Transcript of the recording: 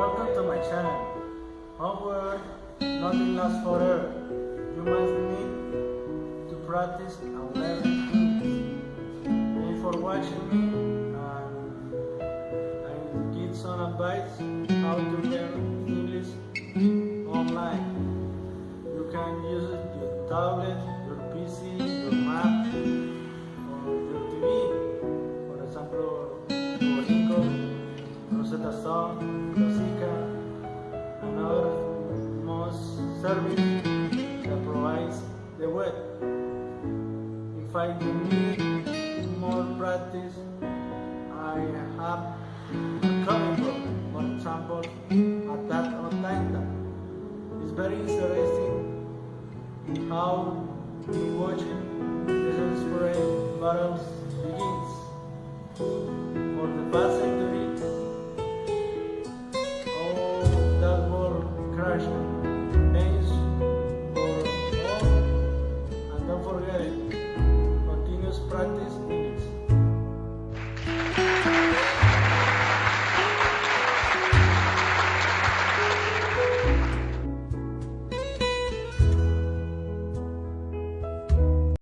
my channel. However, nothing lasts forever. You must need to practice and learn things. Thank you for watching me and I give some advice how to learn English online. You can use your tablet, Rosetta Stone, Rosica, and other most service that provides the web. If I need more practice, I have a common book, for example, Attack on Titan. It's very interesting how the watching the spirit battles begins. For the past practice